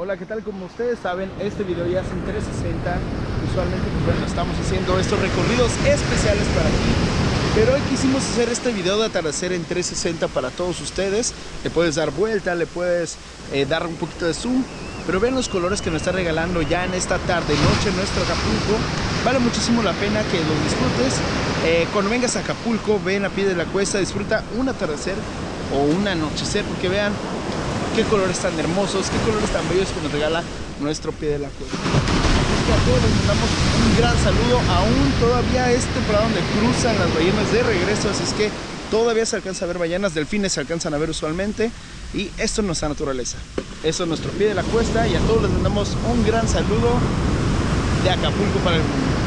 Hola, ¿qué tal? Como ustedes saben, este video ya es en 360. Usualmente, pues bueno, estamos haciendo estos recorridos especiales para ti. Pero hoy quisimos hacer este video de atardecer en 360 para todos ustedes. Le puedes dar vuelta, le puedes eh, dar un poquito de zoom. Pero vean los colores que nos está regalando ya en esta tarde, noche nuestro Acapulco. Vale muchísimo la pena que los disfrutes. Eh, cuando vengas a Acapulco, ven a pie de la cuesta, disfruta un atardecer o un anochecer, porque vean qué colores tan hermosos, qué colores tan bellos que nos regala nuestro pie de la cuesta. Así que a todos les mandamos un gran saludo. Aún todavía es temporada donde cruzan las ballenas de regreso, así es que todavía se alcanza a ver ballenas, delfines se alcanzan a ver usualmente. Y esto es nuestra naturaleza. Eso es nuestro pie de la cuesta y a todos les mandamos un gran saludo de Acapulco para el mundo.